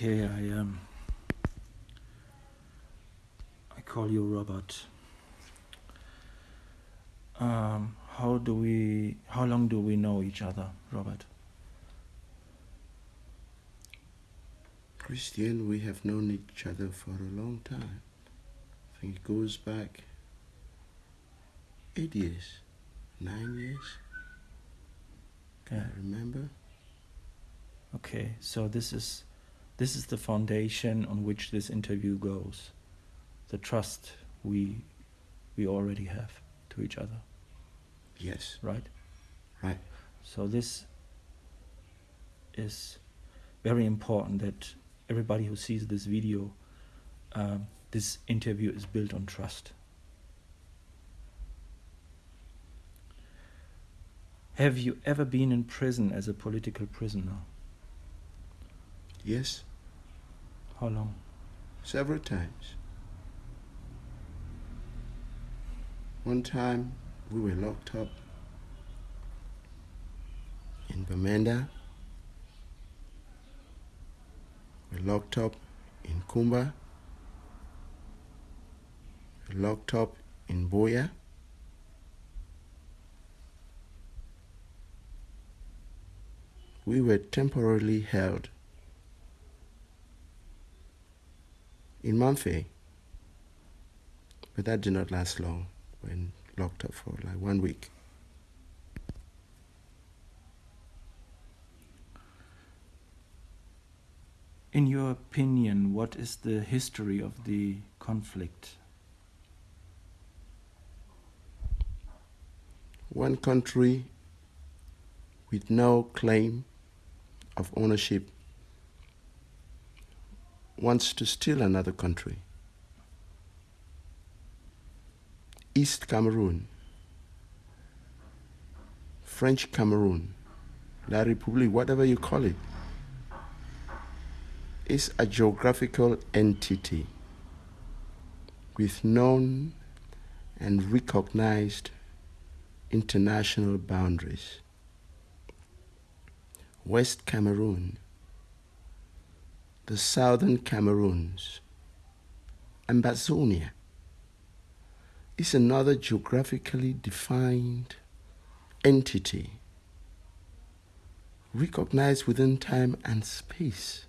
Okay, I um, I call you Robert. Um, how do we? How long do we know each other, Robert? Christian, we have known each other for a long time. I think it goes back eight years, nine years. Yeah. I remember. Okay, so this is this is the foundation on which this interview goes. The trust we we already have to each other, Yes, right? right. So this is very important that everybody who sees this video, um, this interview is built on trust. Have you ever been in prison as a political prisoner? Yes, How long? several times. One time we were locked up in Bamenda. We were locked up in Kumba. We locked up in Buea. We were temporarily held in Mamfe, but that did not last long. When locked up for like one week. In your opinion, what is the history of the conflict? One country with no claim of ownership wants to steal another country. East Cameroon, French Cameroon, La République, whatever you call it, is a geographical entity with known and recognized international boundaries. West Cameroon, the southern Cameroons, Ambazonia is another geographically defined entity recognized within time and space,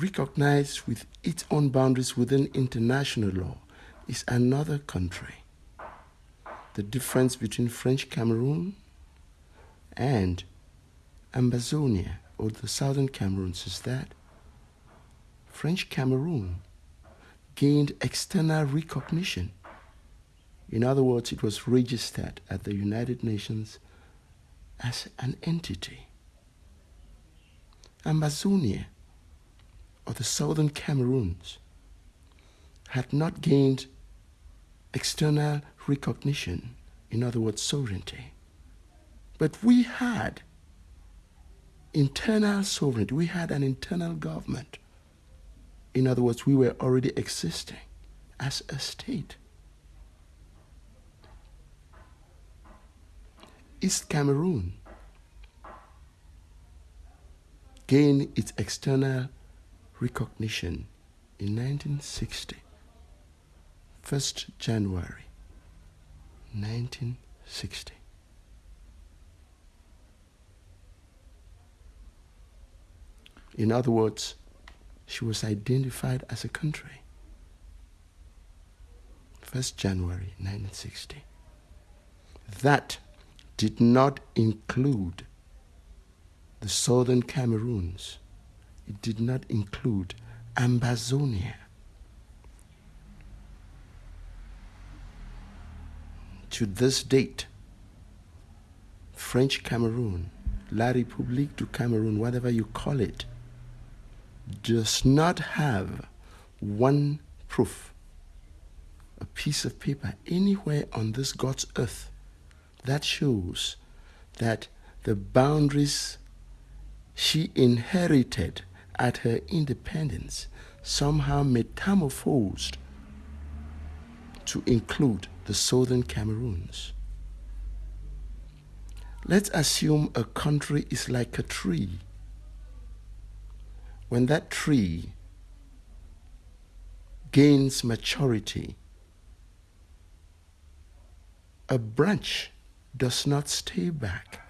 recognized with its own boundaries within international law. Is another country. The difference between French Cameroon and Ambazonia or the southern Cameroons is that French Cameroon gained external recognition. In other words, it was registered at the United Nations as an entity. Ambazonia, or the southern Cameroons, had not gained external recognition, in other words, sovereignty. But we had internal sovereignty, we had an internal government. In other words, we were already existing as a state. East Cameroon gained its external recognition in 1960, 1st January 1960. In other words, she was identified as a country. 1st January 1960. That did not include the southern Cameroons. It did not include Ambazonia. To this date, French Cameroon, La République du Cameroun, whatever you call it, does not have one proof, a piece of paper anywhere on this God's earth that shows that the boundaries she inherited at her independence somehow metamorphosed to include the southern Cameroons. Let's assume a country is like a tree when that tree gains maturity, a branch does not stay back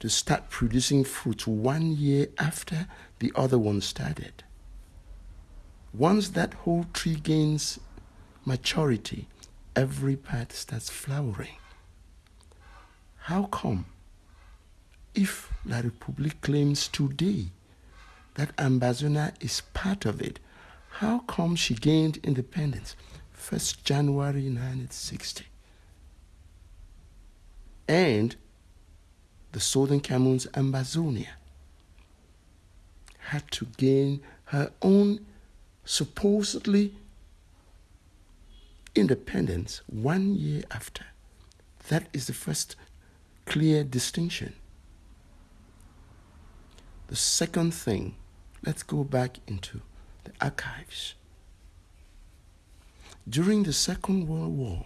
to start producing fruit one year after the other one started. Once that whole tree gains maturity, every part starts flowering. How come? If La Republique claims today that Ambazonia is part of it, how come she gained independence 1st January 1960? And the Southern Cameroon's Ambazonia had to gain her own supposedly independence one year after. That is the first clear distinction. The second thing, let's go back into the archives. During the Second World War,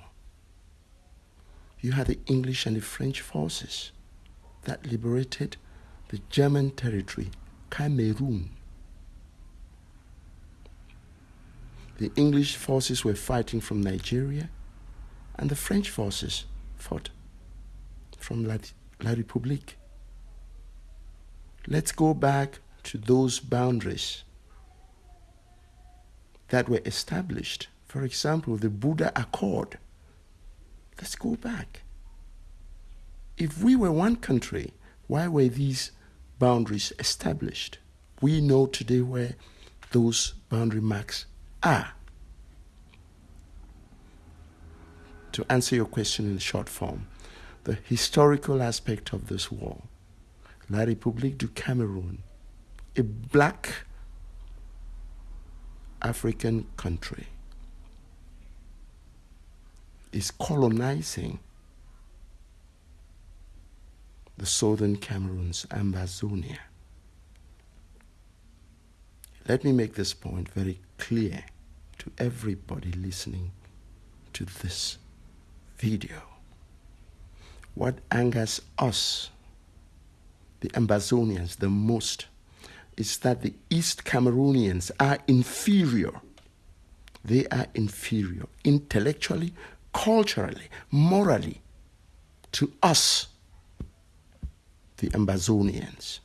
you had the English and the French forces that liberated the German territory, Cameroon. The English forces were fighting from Nigeria, and the French forces fought from La, La République. Let's go back to those boundaries that were established. For example, the Buddha Accord. Let's go back. If we were one country, why were these boundaries established? We know today where those boundary marks are. To answer your question in short form, the historical aspect of this war, La République du Cameroun, a black African country, is colonizing the southern Cameroon's Ambazonia. Let me make this point very clear to everybody listening to this video. What angers us, the Ambazonians, the most is that the East Cameroonians are inferior. They are inferior intellectually, culturally, morally to us, the Ambazonians.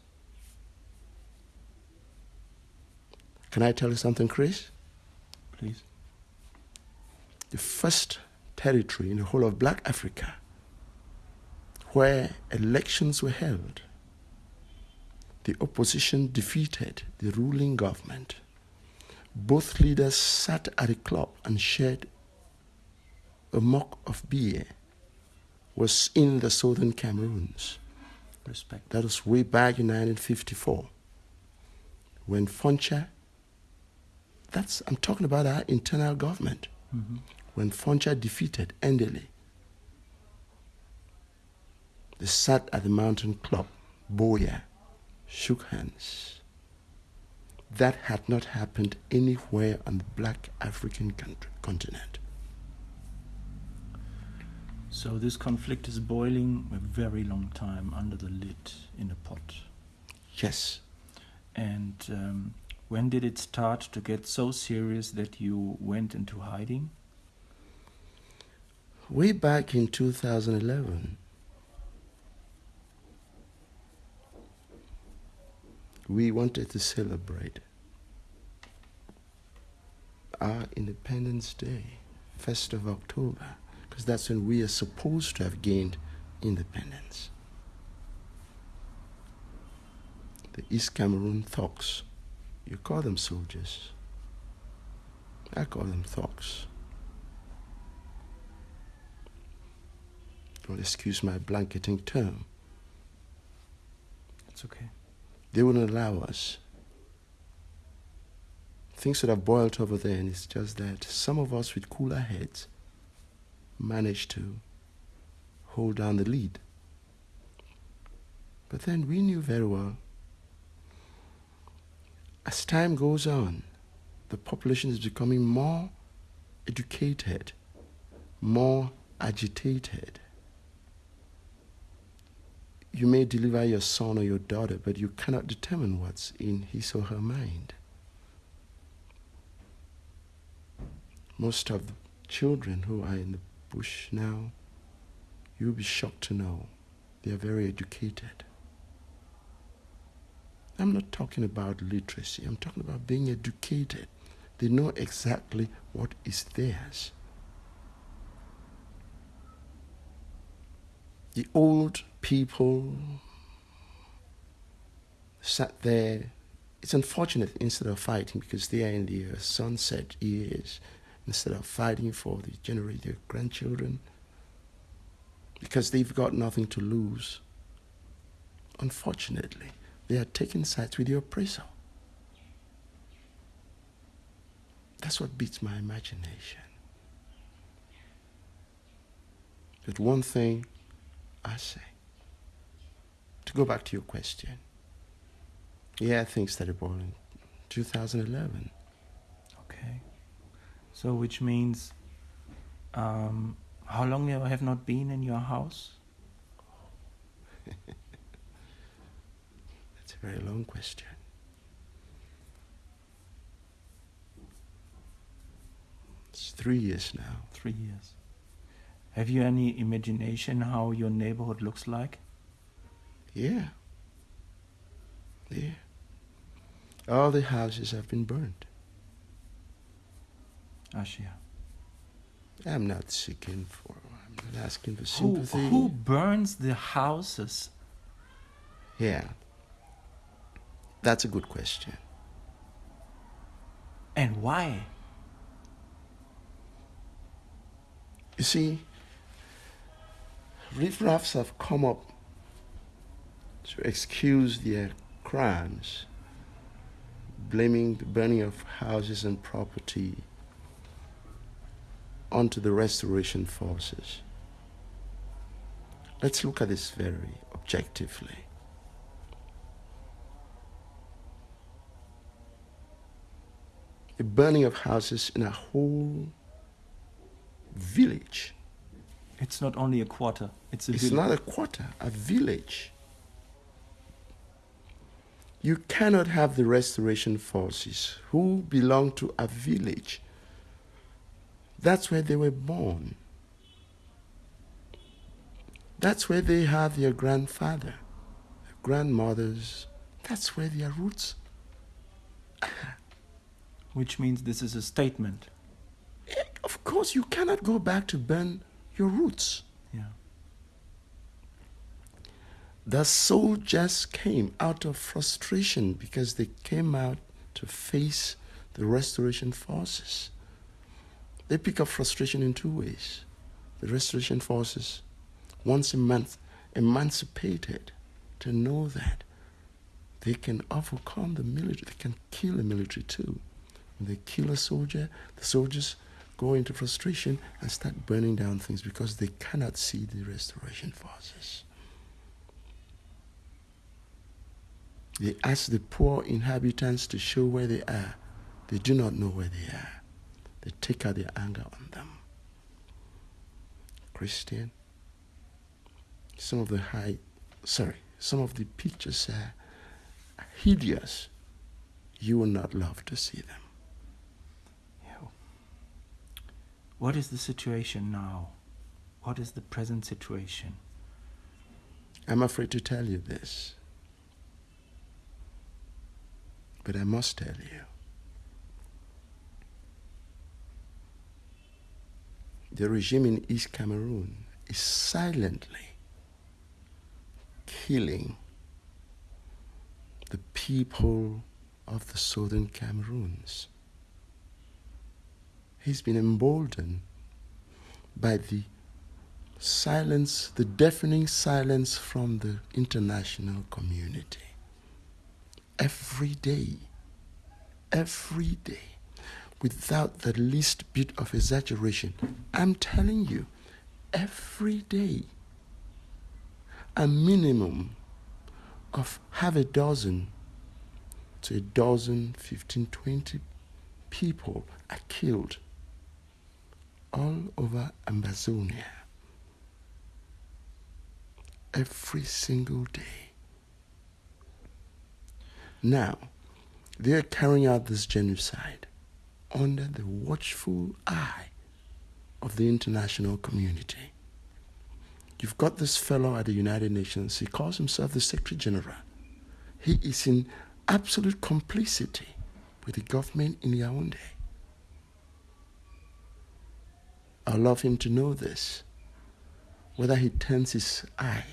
Can I tell you something, Chris? Please. The first territory in the whole of Black Africa where elections were held, the opposition defeated the ruling government. Both leaders sat at a club and shared a mug of beer, was in the southern Cameroons. Respect. That was way back in 1954 when Foncha, that's, I'm talking about our internal government, Mm-hmm. when Foncha defeated Endeley. They sat at the mountain club, Buea, shook hands. That had not happened anywhere on the black African country, continent. So this conflict is boiling a very long time under the lid in a pot. Yes, And um, when did it start to get so serious that you went into hiding? way back in 2011, we wanted to celebrate our Independence Day, 1st of October, because that's when we are supposed to have gained independence. The East Cameroon thugs, you call them soldiers, I call them thugs. Don't excuse my blanketing term. It's okay. They wouldn't allow us. Things would have boiled over there, and it's just that some of us with cooler heads managed to hold down the lead. But then we knew very well as time goes on, the population is becoming more educated, more agitated. You may deliver your son or your daughter, but you cannot determine what's in his or her mind. Most of the children who are in the bush now, you'll be shocked to know they are very educated. I'm not talking about literacy, I'm talking about being educated. They know exactly what is theirs. The old people sat there. It's unfortunate instead of fighting because they are in the uh, sunset years, instead of fighting for the generate their grandchildren, because they've got nothing to lose. Unfortunately, they are taking sides with the oppressor. That's what beats my imagination. But one thing I say, to go back to your question, yeah, things started boiling 2011. Okay. So, which means, um, how long you have not been in your house? That's a very long question. It's three years now. Three years. Have you any imagination how your neighborhood looks like? Yeah. Yeah. All the houses have been burned. Ashia. I'm not seeking for, I'm not asking for Who, sympathy. who burns the houses? Yeah. That's a good question. And why? You see, riffraffs have come up to excuse their crimes, blaming the burning of houses and property onto the restoration forces. Let's look at this very objectively. The burning of houses in a whole village. It's not only a quarter, it's a It's village. not a quarter, a village. You cannot have the restoration forces who belong to a village. That's where they were born. That's where they have their grandfather, their grandmothers. That's where their roots. Which means this is a statement. Of course, you cannot go back to burn your roots. Yeah. The soldiers came out of frustration because they came out to face the restoration forces. They pick up frustration in two ways. The restoration forces, once a month, emancipated to know that they can overcome the military, they can kill the military too. When they kill a soldier, the soldiers go into frustration and start burning down things because they cannot see the restoration forces. They ask the poor inhabitants to show where they are. They do not know where they are. They take out their anger on them. Christian, some of the high, sorry, some of the pictures are hideous. You will not love to see them. yeah. What is the situation now? What is the present situation? I'm afraid to tell you this, but I must tell you. The regime in East Cameroon is silently killing the people of the southern Cameroons. He's been emboldened by the silence, the deafening silence from the international community. Every day, every day, without the least bit of exaggeration, I'm telling you, every day, a minimum of half a dozen to a dozen, 15, 20 people are killed all over Ambazonia every single day. Now, they are carrying out this genocide under the watchful eye of the international community. You've got this fellow at the United Nations, he calls himself the Secretary General. He is in absolute complicity with the government in Yaoundé. I love him to know this. Whether he turns his eye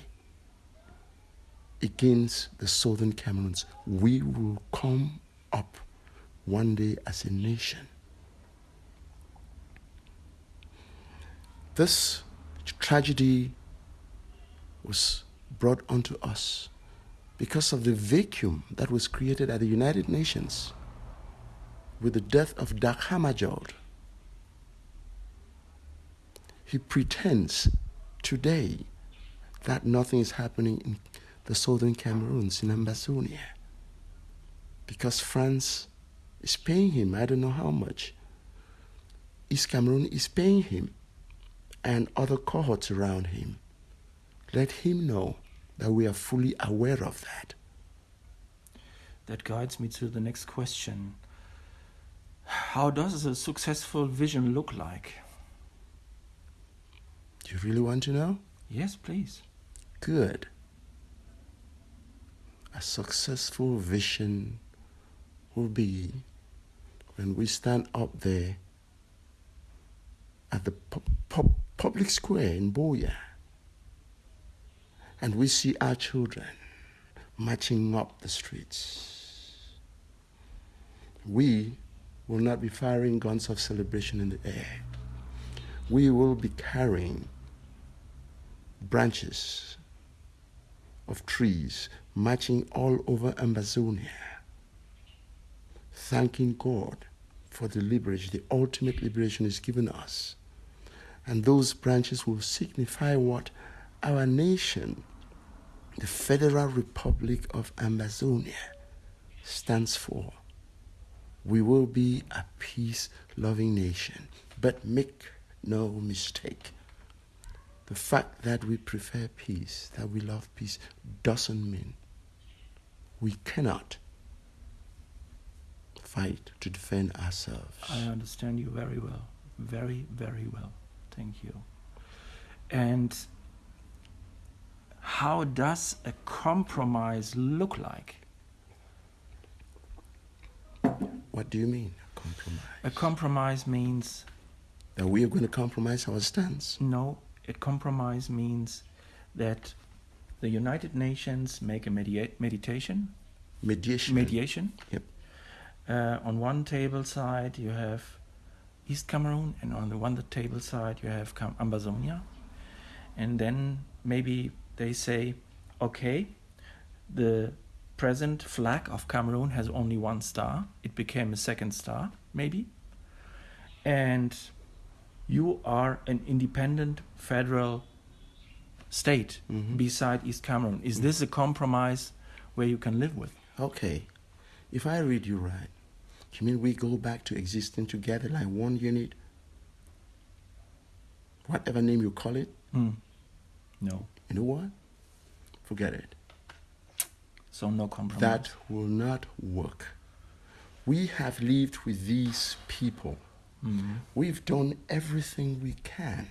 against the southern Cameroons, we will come up one day as a nation. This tragedy was brought onto us because of the vacuum that was created at the United Nations with the death of Dag Hammarskjöld. He pretends today that nothing is happening in the southern Cameroons in Ambazonia because France is paying him, I don't know how much. East Cameroon is paying him and other cohorts around him. Let him know that we are fully aware of that. That guides me to the next question. How does a successful vision look like? Do you really want to know? Yes, please. Good. A successful vision will be when we stand up there at the pu- pu- public square in Buea and we see our children marching up the streets. We will not be firing guns of celebration in the air. We will be carrying branches of trees marching all over Ambazonia, thanking God for the liberation, the ultimate liberation is given us. And those branches will signify what our nation, the Federal Republic of Ambazonia, stands for. We will be a peace loving nation. But make no mistake, the fact that we prefer peace, that we love peace, doesn't mean we cannot fight to defend ourselves. I understand you very well. Very, very well. Thank you. And how does a compromise look like? What do you mean, a compromise? A compromise means that we are going to compromise our stance. no, a compromise means that the United Nations make a media- meditation, Mediation. mediation. Yep. Uh, on one table side you have East Cameroon, and on the one table side you have Cam- Ambazonia, and then maybe they say, okay, the present flag of Cameroon has only one star. It became a second star, maybe, and you are an independent federal state Mhm. beside East Cameroon. Is this a compromise where you can live with? Okay. If I read you right, you mean we go back to existing together like one unit? Whatever name you call it, Hmm. No. you know what? Forget it. So no compromise. That will not work. We have lived with these people. Mhm. We've done everything we can.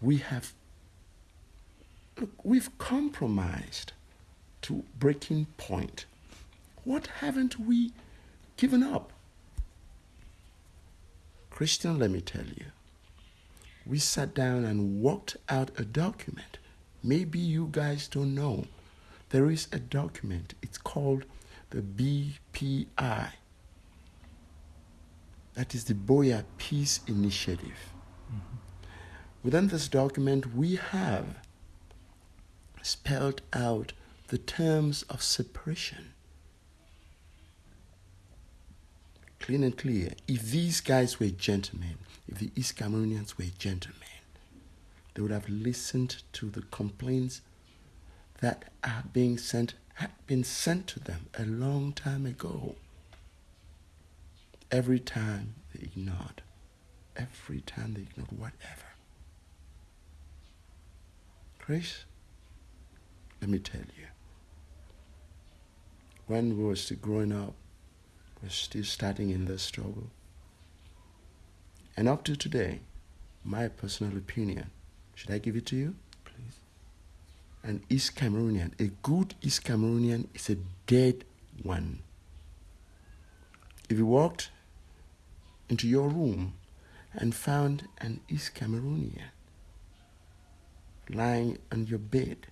We have look, we've compromised to breaking point. What haven't we given up? Christian, let me tell you. We sat down and worked out a document. Maybe you guys don't know. There is a document. It's called the BPI. That is the Buea Peace Initiative. Within this document, we have spelled out the terms of separation. Clean and clear. If these guys were gentlemen, if the East Cameroonians were gentlemen, they would have listened to the complaints that are being sent, had been sent to them a long time ago. Every time they ignored. Every time they ignored whatever. Chris, let me tell you. When we were still growing up, we are still starting in the struggle. And up to today, my personal opinion, should I give it to you? Please. An East Cameroonian, a good East Cameroonian is a dead one. If you walked into your room and found an East Cameroonian lying on your bed,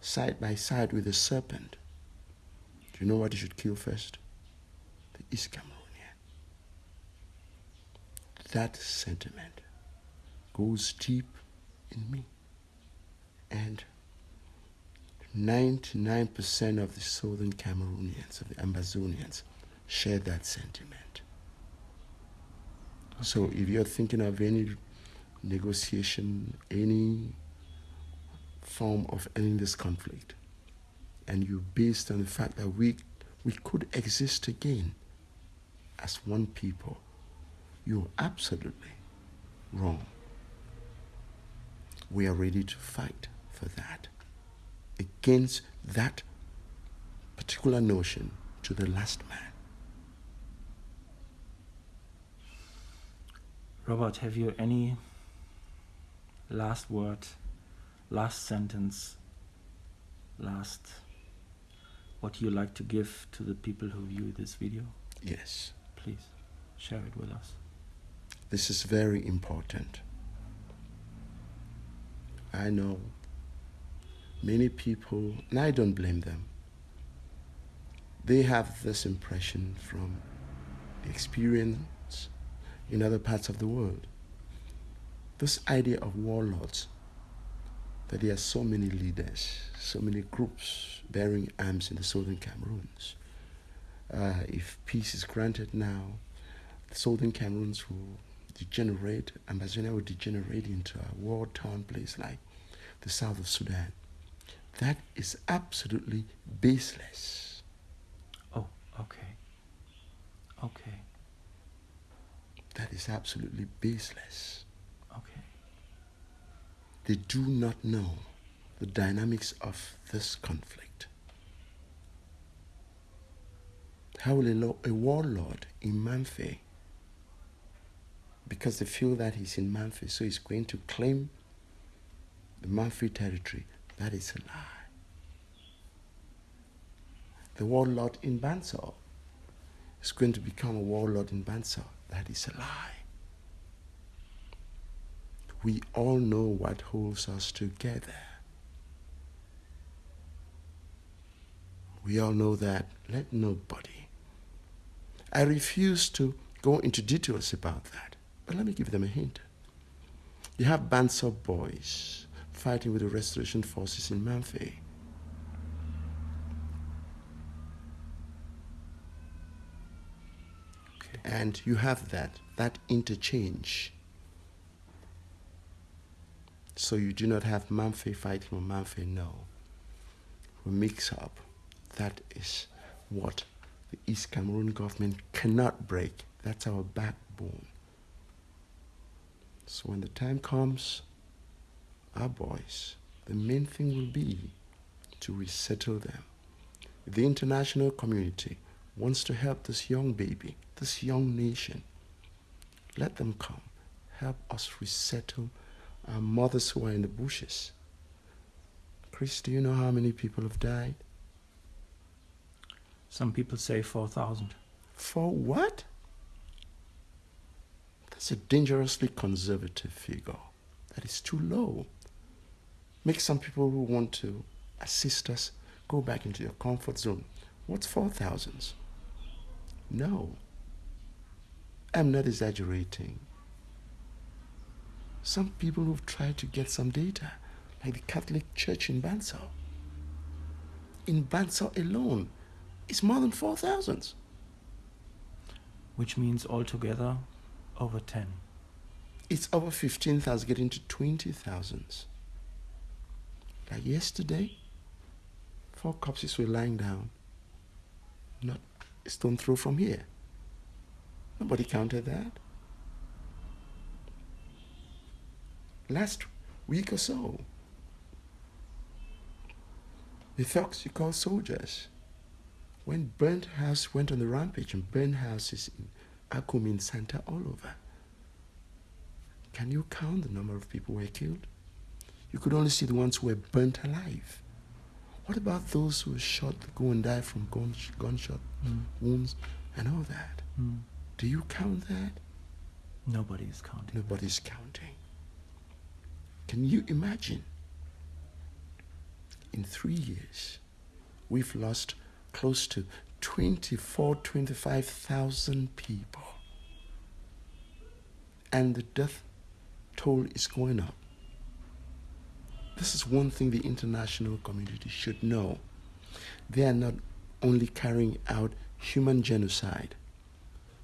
side by side with a serpent, do you know what you should kill first? The East Cameroonian. That sentiment goes deep in me. And 99% of the southern Cameroonians, of the Ambazonians, share that sentiment. So if you're thinking of any negotiation, any form of ending this conflict, and you based on the fact that we we could exist again as one people, you're absolutely wrong. We are ready to fight for that, against that particular notion to the last man. Robert, have you any last word, last sentence, last what you like to give to the people who view this video? Yes, Please share it with us. this is very important. I know many people, and I don't blame them, they have this impression from the experience in other parts of the world. This idea of warlords, that there are so many leaders, so many groups bearing arms in the southern Cameroons. Uh, if peace is granted now, the southern Cameroons will degenerate, Ambazonia will degenerate into a war-torn place like the south of Sudan. That is absolutely baseless. Oh, okay. Okay, is absolutely baseless. okay. They do not know the dynamics of this conflict. How will a, a warlord in Mamfe, because they feel that he's in Mamfe, so he's going to claim the Mamfe territory? That is a lie. The warlord in Banso is going to become a warlord in Banso. That is a lie. We all know what holds us together. We all know that. Let nobody. I refuse to go into details about that, but let me give them a hint. You have bands of boys fighting with the restoration forces in Mamfe. And you have that, that interchange. So you do not have Mamfe fighting on Mamfe, no. We mix up. That is what the East Cameroon government cannot break. That's our backbone. So when the time comes, our boys, the main thing will be to resettle them. The international community wants to help this young baby, this young nation. Let them come. Help us resettle our mothers who are in the bushes. Chris, do you know how many people have died? Some people say 4,000. For what? That's a dangerously conservative figure. That is too low. Make some people who want to assist us go back into your comfort zone. What's four thousands? No. I'm not exaggerating. Some people who've tried to get some data, like the Catholic Church in Banso. In Banso alone, it's more than four thousands. which means altogether over 10. It's over 15,000, getting to 20,000. Like yesterday, four corpses were lying down, not stone throw from here. Nobody counted that. Last week or so, The thugs you call soldiers. When burnt house went on the rampage and burnt houses in Akum in Santa all over. Can you count the number of people who were killed? You could only see the ones who were burnt alive. What about those who were shot, go and die from gunshot mm. wounds and all that? Mm. Do you count that? Nobody is counting. Nobody is counting. Can you imagine? In three years, we've lost close to 24, 25,000 people. And the death toll is going up. This is one thing the international community should know. They are not only carrying out human genocide,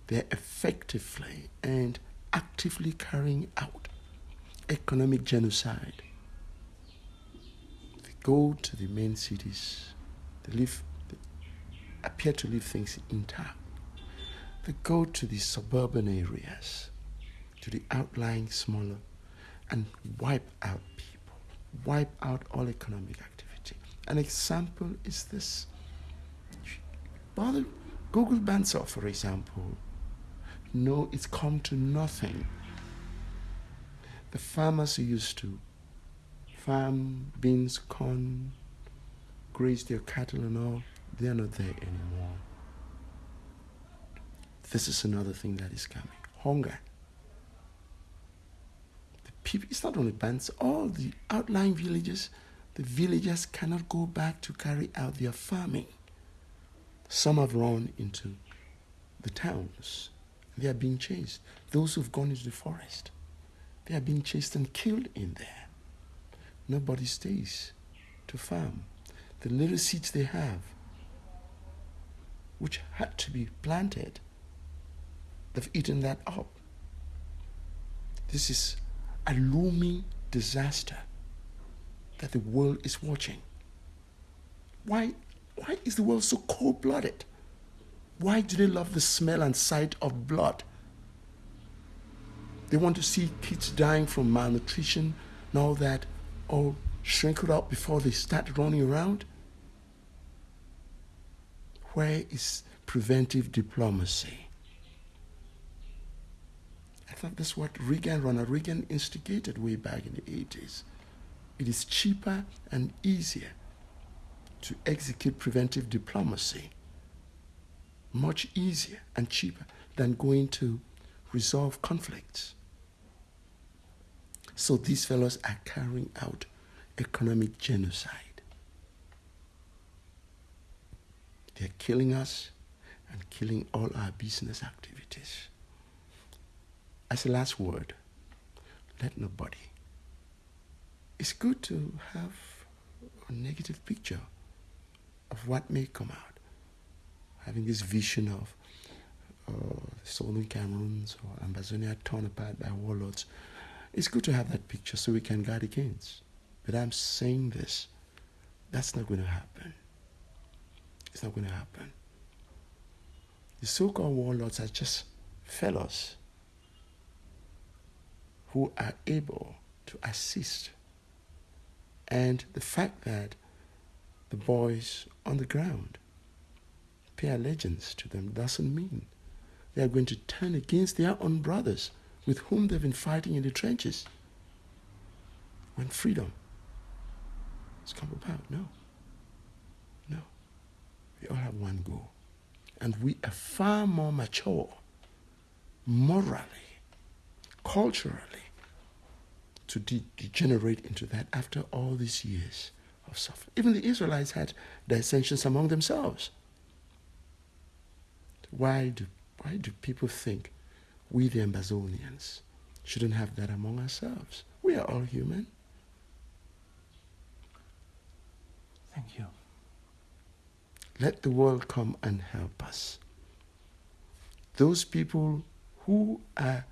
they are effectively and actively carrying out economic genocide. They go to the main cities, they they appear to leave things intact. They go to the suburban areas, to the outlying smaller, and wipe out people, wipe out all economic activity. An example is this. Bother Google Bandsaw, for example, no, it's come to nothing. The farmers who used to farm beans, corn, graze their cattle and all, they're not there anymore. This is another thing that is coming. Hunger. People, it's not only bands, all the outlying villages, the villagers cannot go back to carry out their farming. Some have run into the towns they are being chased. Those who've gone into the forest, they are being chased and killed in there. Nobody stays to farm. The little seeds they have, which had to be planted, they've eaten that up. This is a looming disaster that the world is watching. Why, why is the world so cold blooded? Why do they love the smell and sight of blood? They want to see kids dying from malnutrition and all that, all shrinkled up before they start running around. Where is preventive diplomacy? Thought that's what Reagan, Ronald Reagan instigated way back in the 80s. It is cheaper and easier to execute preventive diplomacy much easier and cheaper than going to resolve conflicts. So these fellows are carrying out economic genocide. They're killing us and killing all our business activities. As a last word, let nobody. It's good to have a negative picture of what may come out having this vision of uh, southern Cameroons or Ambazonia torn apart by warlords. It's good to have that picture so we can guard against. But I'm saying this, that's not going to happen. It's not going to happen. The so called warlords are just fellows who are able to assist. And the fact that the boys on the ground pay allegiance to them doesn't mean they are going to turn against their own brothers with whom they've been fighting in the trenches. When freedom has come about, no. No. We all have one goal. And we are far more mature morally, culturally, to de- degenerate into that after all these years of suffering. Even the Israelites had dissensions among themselves. Why do, why do people think we, the Ambazonians, shouldn't have that among ourselves? We are all human. Thank you. Let the world come and help us. Those people who are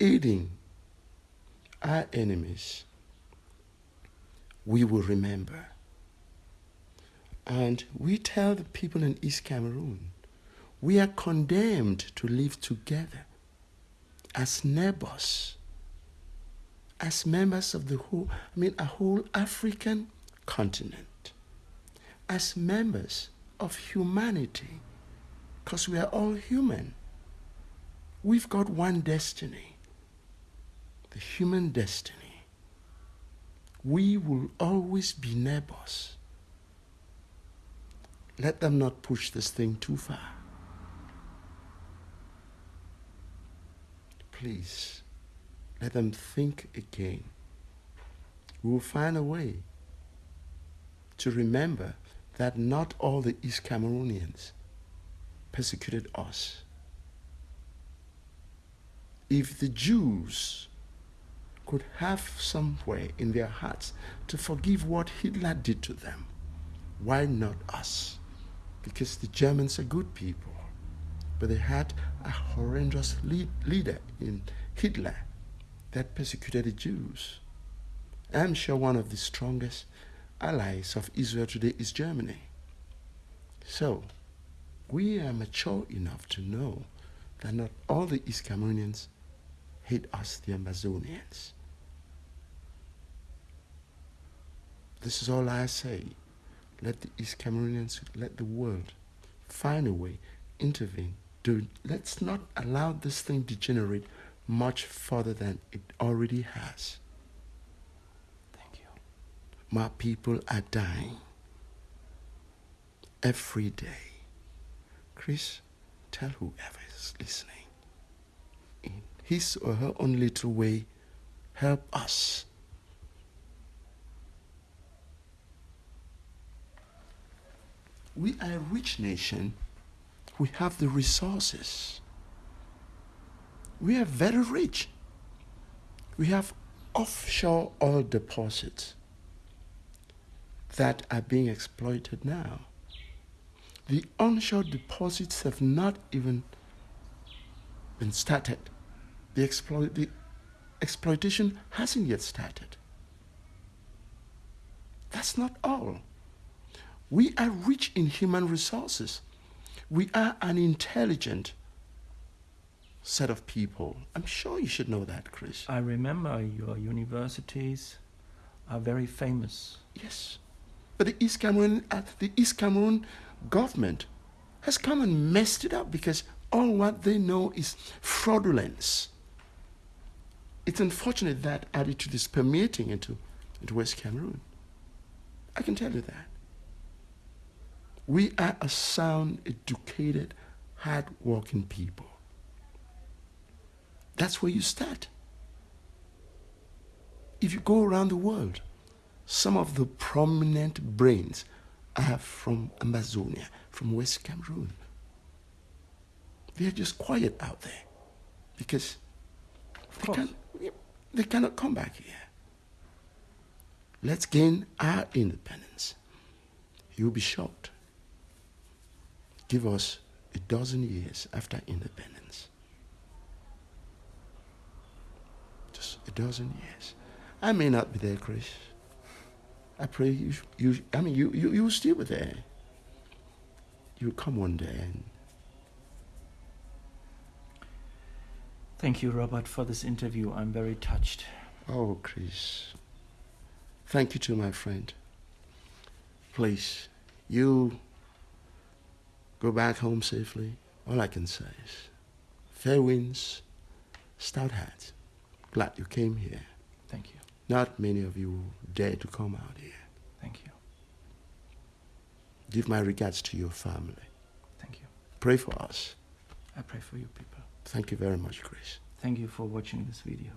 aiding our enemies, we will remember. And we tell the people in East Cameroon we are condemned to live together as neighbors, as members of the whole, I mean, a whole African continent. as members of humanity, because we are all human, we've got one destiny the human destiny. We will always be neighbors. Let them not push this thing too far. Please, let them think again. We will find a way to remember that not all the East Cameroonians persecuted us. If the Jews could have somewhere in their hearts to forgive what Hitler did to them, why not us? Because the Germans are good people, but they had a horrendous lead, leader in Hitler that persecuted the Jews. I'm sure one of the strongest allies of Israel today is Germany. So, we are mature enough to know that not all the East Cameroonians hate us, the Ambazonians. This is all I say. Let the East Cameroonians, let the world find a way, intervene. Do, let's not allow this thing to degenerate much further than it already has. Thank you. My people are dying every day. Chris, tell whoever is listening, in his or her own little way, help us. We are a rich nation. We have the resources. We are very rich. We have offshore oil deposits that are being exploited now. The onshore deposits have not even been started. The, the exploitation hasn't yet started. That's not all. We are rich in human resources. We are an intelligent set of people. I'm sure you should know that, Chris. I remember your universities are very famous. Yes. But the East Cameroon, uh, the East Cameroon government has come and messed it up because all what they know is fraudulence. It's unfortunate that attitude is permeating into, into West Cameroon. I can tell you that. We are a sound, educated, hard-working people. That's where you start. If you go around the world, some of the prominent brains are from Ambazonia, from West Cameroon. They're just quiet out there because they, can, they cannot come back here. Let's gain our independence. You'll be shocked. Give us a dozen years after independence. Just a dozen years. I may not be there, Chris. I pray you, you I mean, you, you, you will still be there. You'll come one day and Thank you, Robert, for this interview. I'm very touched. Oh, Chris. Thank you to my friend. Please, you Go back home safely. All I can say is fair winds, stout hats. Glad you came here. Thank you. Not many of you dare to come out here. Thank you. Give my regards to your family. Thank you. Pray for us. I pray for you people. Thank you very much, Chris. Thank you for watching this video.